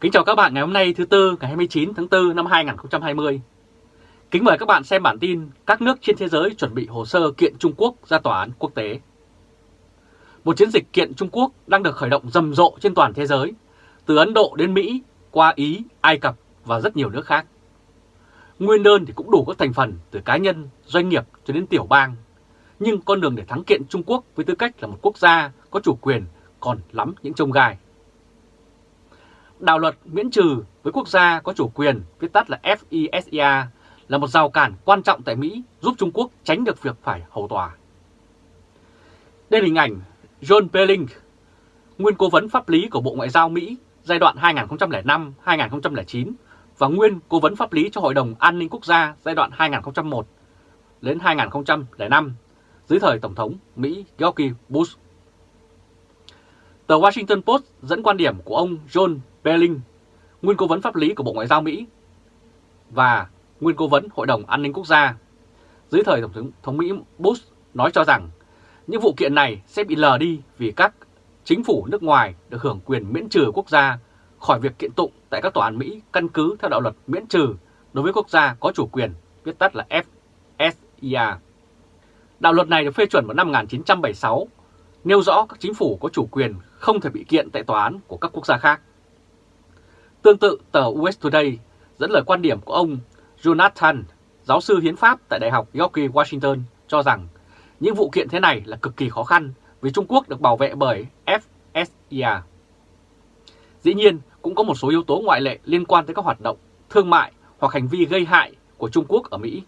Kính chào các bạn ngày hôm nay thứ Tư ngày 29 tháng 4 năm 2020. Kính mời các bạn xem bản tin các nước trên thế giới chuẩn bị hồ sơ kiện Trung Quốc ra tòa án quốc tế. Một chiến dịch kiện Trung Quốc đang được khởi động rầm rộ trên toàn thế giới, từ Ấn Độ đến Mỹ, qua Ý, Ai Cập và rất nhiều nước khác. Nguyên đơn thì cũng đủ các thành phần từ cá nhân, doanh nghiệp cho đến tiểu bang. Nhưng con đường để thắng kiện Trung Quốc với tư cách là một quốc gia có chủ quyền còn lắm những trông gai. Đạo luật miễn trừ với quốc gia có chủ quyền, viết tắt là FISA, là một rào cản quan trọng tại Mỹ giúp Trung Quốc tránh được việc phải hầu tòa. Đây là hình ảnh John Belling, nguyên cố vấn pháp lý của Bộ Ngoại giao Mỹ giai đoạn 2005-2009 và nguyên cố vấn pháp lý cho Hội đồng An ninh Quốc gia giai đoạn 2001 đến 2005 dưới thời Tổng thống Mỹ George Bush. Tờ Washington Post dẫn quan điểm của ông John Belling, nguyên cố vấn pháp lý của Bộ Ngoại giao Mỹ và nguyên cố vấn Hội đồng An ninh Quốc gia dưới thời Tổng thống, thống Mỹ Bush nói cho rằng những vụ kiện này sẽ bị lờ đi vì các chính phủ nước ngoài được hưởng quyền miễn trừ quốc gia khỏi việc kiện tụng tại các tòa án Mỹ căn cứ theo đạo luật miễn trừ đối với quốc gia có chủ quyền, viết tắt là FSIA. Đạo luật này được phê chuẩn vào năm 1976, nêu rõ các chính phủ có chủ quyền không thể bị kiện tại tòa án của các quốc gia khác. Tương tự, tờ US Today dẫn lời quan điểm của ông Jonathan, giáo sư hiến pháp tại Đại học George Washington, cho rằng những vụ kiện thế này là cực kỳ khó khăn vì Trung Quốc được bảo vệ bởi FSIA. Dĩ nhiên, cũng có một số yếu tố ngoại lệ liên quan tới các hoạt động thương mại hoặc hành vi gây hại của Trung Quốc ở Mỹ.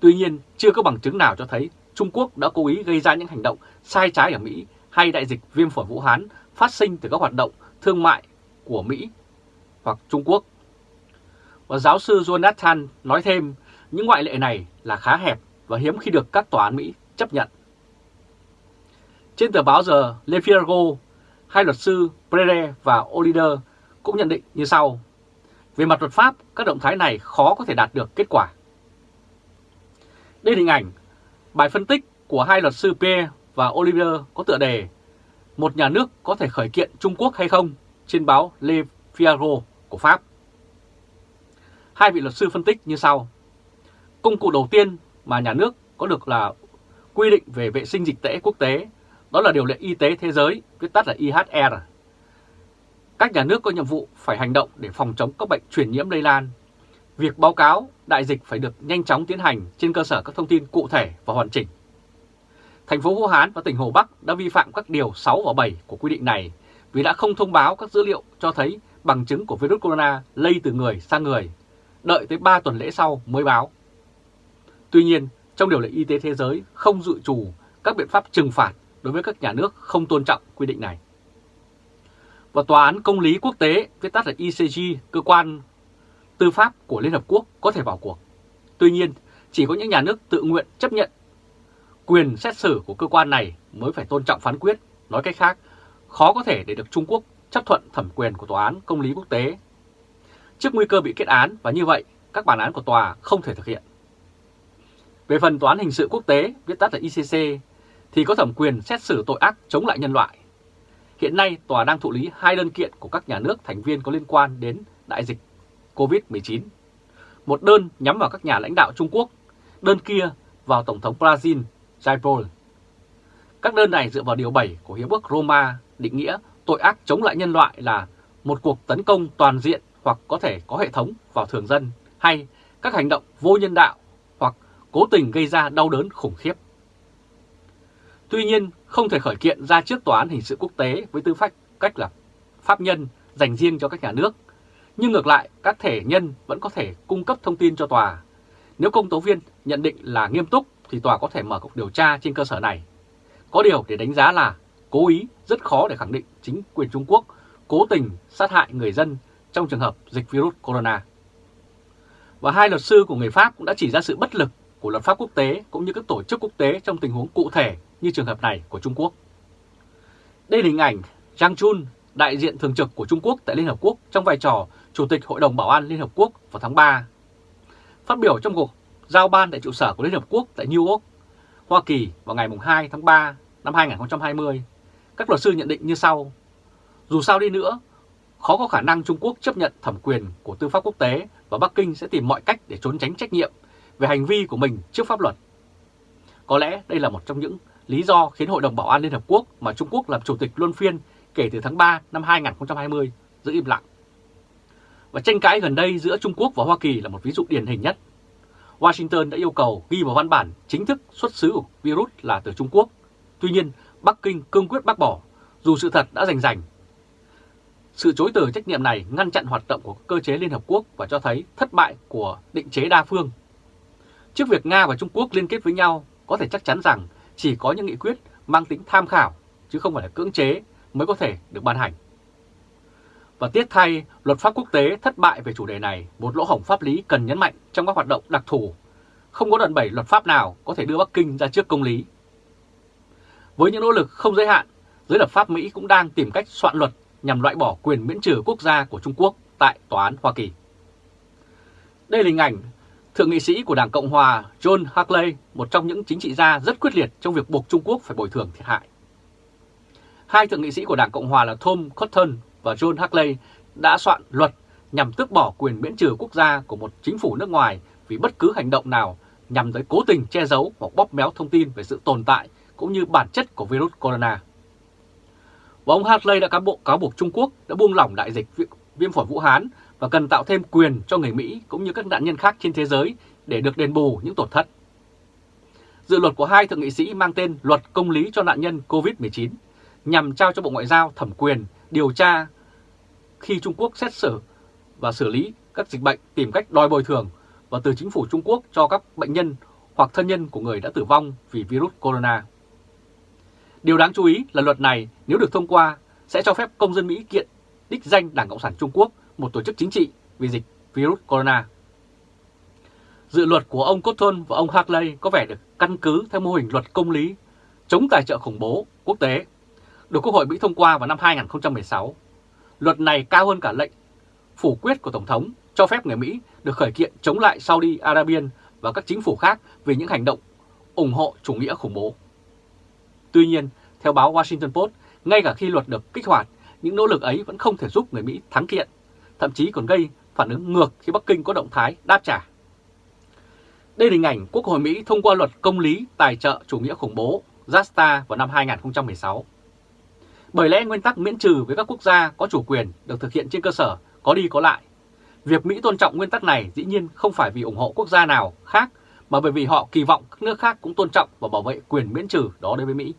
Tuy nhiên, chưa có bằng chứng nào cho thấy Trung Quốc đã cố ý gây ra những hành động sai trái ở Mỹ hay đại dịch viêm phổi Vũ Hán phát sinh từ các hoạt động thương mại của Mỹ hoặc Trung Quốc. Và giáo sư Jonathan nói thêm những ngoại lệ này là khá hẹp và hiếm khi được các tòa án Mỹ chấp nhận. Trên tờ báo giờ Le Figaro, hai luật sư Prere và Olider cũng nhận định như sau. Về mặt luật pháp, các động thái này khó có thể đạt được kết quả. Đây là hình ảnh bài phân tích của hai luật sư Pierre và Oliver có tựa đề Một nhà nước có thể khởi kiện Trung Quốc hay không trên báo Le Figaro của Pháp. Hai vị luật sư phân tích như sau. Công cụ đầu tiên mà nhà nước có được là quy định về vệ sinh dịch tễ quốc tế, đó là điều lệ y tế thế giới, viết tắt là IHR. Các nhà nước có nhiệm vụ phải hành động để phòng chống các bệnh truyền nhiễm lây lan. Việc báo cáo đại dịch phải được nhanh chóng tiến hành trên cơ sở các thông tin cụ thể và hoàn chỉnh. Thành phố Vũ Hán và tỉnh Hồ Bắc đã vi phạm các điều 6 và 7 của quy định này vì đã không thông báo các dữ liệu cho thấy bằng chứng của virus corona lây từ người sang người, đợi tới 3 tuần lễ sau mới báo. Tuy nhiên, trong điều lệ y tế thế giới không dự trù các biện pháp trừng phạt đối với các nhà nước không tôn trọng quy định này. Và Tòa án Công lý Quốc tế, viết tắt là ICG, cơ quan tư pháp của Liên Hợp Quốc có thể vào cuộc. Tuy nhiên, chỉ có những nhà nước tự nguyện chấp nhận quyền xét xử của cơ quan này mới phải tôn trọng phán quyết. Nói cách khác, khó có thể để được Trung Quốc chấp thuận thẩm quyền của Tòa án Công lý Quốc tế. Trước nguy cơ bị kết án và như vậy, các bản án của tòa không thể thực hiện. Về phần Tòa án Hình sự Quốc tế, viết tắt là ICC, thì có thẩm quyền xét xử tội ác chống lại nhân loại. Hiện nay, tòa đang thụ lý hai đơn kiện của các nhà nước thành viên có liên quan đến đại dịch COVID-19. Một đơn nhắm vào các nhà lãnh đạo Trung Quốc, đơn kia vào Tổng thống Brazil, Jair Các đơn này dựa vào Điều 7 của Hiệp ước Roma định nghĩa tội ác chống lại nhân loại là một cuộc tấn công toàn diện hoặc có thể có hệ thống vào thường dân hay các hành động vô nhân đạo hoặc cố tình gây ra đau đớn khủng khiếp. Tuy nhiên, không thể khởi kiện ra trước Tòa án Hình sự Quốc tế với tư cách cách là pháp nhân dành riêng cho các nhà nước. Nhưng ngược lại, các thể nhân vẫn có thể cung cấp thông tin cho tòa. Nếu công tố viên nhận định là nghiêm túc thì tòa có thể mở cuộc điều tra trên cơ sở này. Có điều để đánh giá là cố ý rất khó để khẳng định chính quyền Trung Quốc cố tình sát hại người dân trong trường hợp dịch virus corona. Và hai luật sư của người Pháp cũng đã chỉ ra sự bất lực của luật pháp quốc tế cũng như các tổ chức quốc tế trong tình huống cụ thể như trường hợp này của Trung Quốc. Đây là hình ảnh Zhang Chun, đại diện thường trực của Trung Quốc tại Liên Hợp Quốc trong vai trò Chủ tịch Hội đồng Bảo an Liên Hợp Quốc vào tháng 3. Phát biểu trong cuộc giao ban tại trụ sở của Liên Hợp Quốc tại New York, Hoa Kỳ vào ngày 2 tháng 3 năm 2020, các luật sư nhận định như sau. Dù sao đi nữa, khó có khả năng Trung Quốc chấp nhận thẩm quyền của tư pháp quốc tế và Bắc Kinh sẽ tìm mọi cách để trốn tránh trách nhiệm về hành vi của mình trước pháp luật. Có lẽ đây là một trong những lý do khiến Hội đồng Bảo an Liên Hợp Quốc mà Trung Quốc làm chủ tịch luân phiên kể từ tháng 3 năm 2020 giữ im lặng. Và tranh cãi gần đây giữa Trung Quốc và Hoa Kỳ là một ví dụ điển hình nhất. Washington đã yêu cầu ghi vào văn bản chính thức xuất xứ của virus là từ Trung Quốc. Tuy nhiên, Bắc Kinh cương quyết bác bỏ, dù sự thật đã rành rành. Sự chối từ trách nhiệm này ngăn chặn hoạt động của cơ chế Liên Hợp Quốc và cho thấy thất bại của định chế đa phương. Trước việc Nga và Trung Quốc liên kết với nhau, có thể chắc chắn rằng chỉ có những nghị quyết mang tính tham khảo, chứ không phải là cưỡng chế mới có thể được ban hành. Và tiếc thay, luật pháp quốc tế thất bại về chủ đề này, một lỗ hổng pháp lý cần nhấn mạnh trong các hoạt động đặc thù. Không có đoạn bảy luật pháp nào có thể đưa Bắc Kinh ra trước công lý. Với những nỗ lực không giới hạn, giới lập pháp Mỹ cũng đang tìm cách soạn luật nhằm loại bỏ quyền miễn trừ quốc gia của Trung Quốc tại Tòa án Hoa Kỳ. Đây là hình ảnh Thượng nghị sĩ của Đảng Cộng Hòa John Hackley, một trong những chính trị gia rất quyết liệt trong việc buộc Trung Quốc phải bồi thường thiệt hại. Hai thượng nghị sĩ của Đảng Cộng Hòa là Tom Cotton và John Hackley đã soạn luật nhằm tước bỏ quyền miễn trừ quốc gia của một chính phủ nước ngoài vì bất cứ hành động nào nhằm tới cố tình che giấu hoặc bóp méo thông tin về sự tồn tại cũng như bản chất của virus corona. Và ông Hartley đã cáo bộ cáo buộc Trung Quốc đã buông lỏng đại dịch viêm phổi Vũ Hán và cần tạo thêm quyền cho người Mỹ cũng như các nạn nhân khác trên thế giới để được đền bù những tổn thất. Dự luật của hai thượng nghị sĩ mang tên Luật Công lý cho nạn nhân COVID-19 nhằm trao cho Bộ Ngoại giao thẩm quyền điều tra khi Trung Quốc xét xử và xử lý các dịch bệnh tìm cách đòi bồi thường và từ chính phủ Trung Quốc cho các bệnh nhân hoặc thân nhân của người đã tử vong vì virus corona. Điều đáng chú ý là luật này nếu được thông qua sẽ cho phép công dân Mỹ kiện đích danh Đảng Cộng sản Trung Quốc, một tổ chức chính trị vì dịch virus corona. Dự luật của ông Cotton và ông Hartley có vẻ được căn cứ theo mô hình luật công lý chống tài trợ khủng bố quốc tế, được Quốc hội Mỹ thông qua vào năm 2016. Luật này cao hơn cả lệnh phủ quyết của Tổng thống cho phép người Mỹ được khởi kiện chống lại Saudi Arabia và các chính phủ khác vì những hành động ủng hộ chủ nghĩa khủng bố. Tuy nhiên, theo báo Washington Post, ngay cả khi luật được kích hoạt, những nỗ lực ấy vẫn không thể giúp người Mỹ thắng kiện, thậm chí còn gây phản ứng ngược khi Bắc Kinh có động thái đáp trả. Đây là hình ảnh Quốc hội Mỹ thông qua luật công lý tài trợ chủ nghĩa khủng bố JASTA vào năm 2016. Bởi lẽ nguyên tắc miễn trừ với các quốc gia có chủ quyền được thực hiện trên cơ sở có đi có lại. Việc Mỹ tôn trọng nguyên tắc này dĩ nhiên không phải vì ủng hộ quốc gia nào khác mà bởi vì họ kỳ vọng các nước khác cũng tôn trọng và bảo vệ quyền miễn trừ đó đối với Mỹ.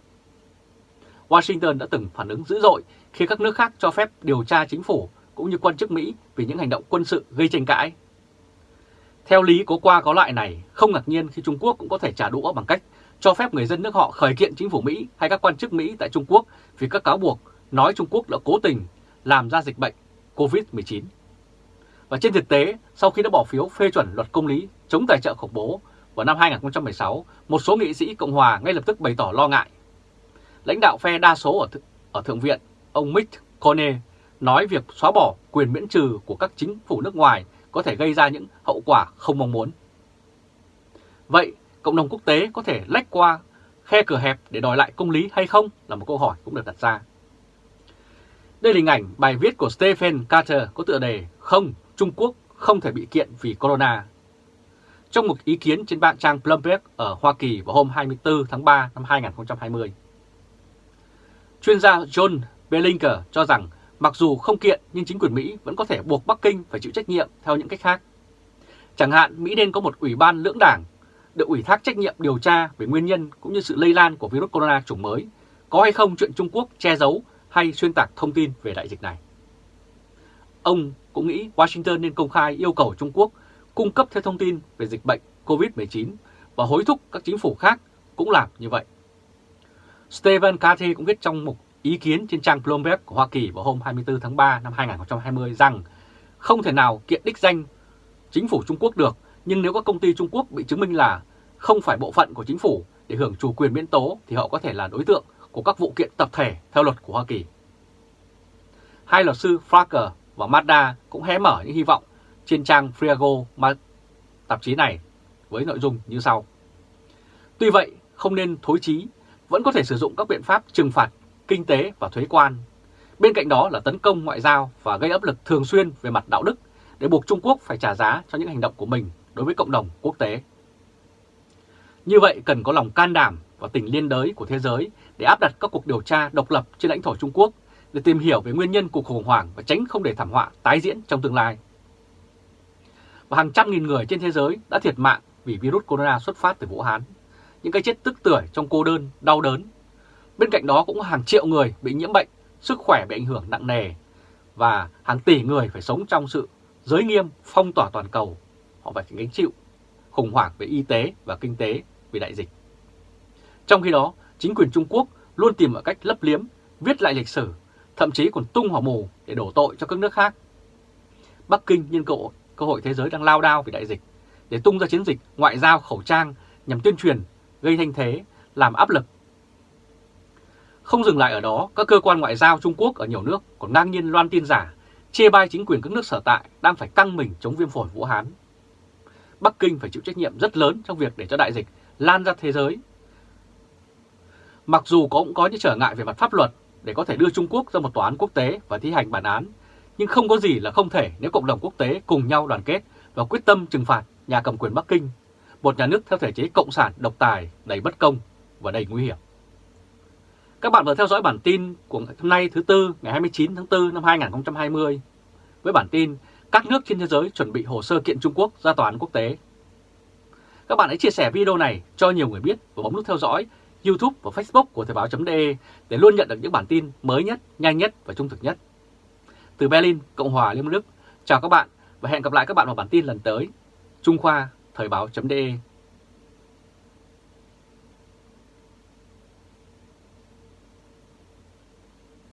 Washington đã từng phản ứng dữ dội khi các nước khác cho phép điều tra chính phủ cũng như quan chức Mỹ vì những hành động quân sự gây tranh cãi. Theo lý có qua có lại này, không ngạc nhiên khi Trung Quốc cũng có thể trả đũa bằng cách cho phép người dân nước họ khởi kiện chính phủ Mỹ hay các quan chức Mỹ tại Trung Quốc vì các cáo buộc nói Trung Quốc đã cố tình làm ra dịch bệnh COVID-19. Và trên thực tế, sau khi đã bỏ phiếu phê chuẩn luật công lý chống tài trợ khủng bố vào năm 2016, một số nghị sĩ Cộng Hòa ngay lập tức bày tỏ lo ngại. Lãnh đạo phe đa số ở, th ở Thượng viện, ông Mitch Romney, nói việc xóa bỏ quyền miễn trừ của các chính phủ nước ngoài có thể gây ra những hậu quả không mong muốn. Vậy, cộng đồng quốc tế có thể lách qua khe cửa hẹp để đòi lại công lý hay không là một câu hỏi cũng được đặt ra. Đây là hình ảnh bài viết của Stephen Carter có tựa đề Không, Trung Quốc không thể bị kiện vì corona. Trong một ý kiến trên bạn trang Bloomberg ở Hoa Kỳ vào hôm 24 tháng 3 năm 2020. Chuyên gia John Bellinger cho rằng mặc dù không kiện nhưng chính quyền Mỹ vẫn có thể buộc Bắc Kinh phải chịu trách nhiệm theo những cách khác. Chẳng hạn Mỹ nên có một ủy ban lưỡng đảng được ủy thác trách nhiệm điều tra về nguyên nhân cũng như sự lây lan của virus corona chủng mới, có hay không chuyện Trung Quốc che giấu hay xuyên tạc thông tin về đại dịch này. Ông cũng nghĩ Washington nên công khai yêu cầu Trung Quốc cung cấp thêm thông tin về dịch bệnh COVID-19 và hối thúc các chính phủ khác cũng làm như vậy. Stephen Carthy cũng viết trong một ý kiến trên trang Bloomberg của Hoa Kỳ vào hôm 24 tháng 3 năm 2020 rằng không thể nào kiện đích danh chính phủ Trung Quốc được, nhưng nếu các công ty Trung Quốc bị chứng minh là không phải bộ phận của chính phủ để hưởng chủ quyền miễn tố thì họ có thể là đối tượng của các vụ kiện tập thể theo luật của Hoa Kỳ. Hai luật sư Frager và Mazda cũng hé mở những hy vọng trên trang Friago tạp chí này với nội dung như sau. Tuy vậy, không nên thối chí, vẫn có thể sử dụng các biện pháp trừng phạt kinh tế và thuế quan. Bên cạnh đó là tấn công ngoại giao và gây áp lực thường xuyên về mặt đạo đức để buộc Trung Quốc phải trả giá cho những hành động của mình đối với cộng đồng quốc tế. Như vậy cần có lòng can đảm và tình liên đới của thế giới để áp đặt các cuộc điều tra độc lập trên lãnh thổ Trung Quốc để tìm hiểu về nguyên nhân cuộc khủng hoảng và tránh không để thảm họa tái diễn trong tương lai. Và hàng trăm nghìn người trên thế giới đã thiệt mạng vì virus corona xuất phát từ Vũ Hán. Những cái chết tức tưởi trong cô đơn, đau đớn. Bên cạnh đó cũng hàng triệu người bị nhiễm bệnh, sức khỏe bị ảnh hưởng nặng nề và hàng tỷ người phải sống trong sự giới nghiêm, phong tỏa toàn cầu. Họ phải gánh chịu khủng hoảng về y tế và kinh tế vì đại dịch. Trong khi đó, chính quyền Trung Quốc luôn tìm mọi cách lấp liếm, viết lại lịch sử, thậm chí còn tung hỏa mù để đổ tội cho các nước khác. Bắc Kinh nhân cơ, cơ hội thế giới đang lao đao vì đại dịch để tung ra chiến dịch ngoại giao khẩu trang nhằm tuyên truyền, gây thanh thế, làm áp lực. Không dừng lại ở đó, các cơ quan ngoại giao Trung Quốc ở nhiều nước còn ngang nhiên loan tin giả, chê bai chính quyền các nước sở tại đang phải căng mình chống viêm phổi Vũ Hán. Bắc Kinh phải chịu trách nhiệm rất lớn trong việc để cho đại dịch lan ra thế giới. Mặc dù có cũng có những trở ngại về mặt pháp luật để có thể đưa Trung Quốc ra một tòa án quốc tế và thi hành bản án, nhưng không có gì là không thể nếu cộng đồng quốc tế cùng nhau đoàn kết và quyết tâm trừng phạt nhà cầm quyền Bắc Kinh, một nhà nước theo thể chế cộng sản độc tài, đầy bất công và đầy nguy hiểm. Các bạn vừa theo dõi bản tin của hôm nay thứ Tư ngày 29 tháng 4 năm 2020 với bản tin các nước trên thế giới chuẩn bị hồ sơ kiện Trung Quốc ra tòa án quốc tế. Các bạn hãy chia sẻ video này cho nhiều người biết và bấm nút theo dõi YouTube và Facebook của Thời báo.de để luôn nhận được những bản tin mới nhất, nhanh nhất và trung thực nhất. Từ Berlin, Cộng hòa Liên bang Đức, chào các bạn và hẹn gặp lại các bạn vào bản tin lần tới. Trung Khoa, Thời báo.de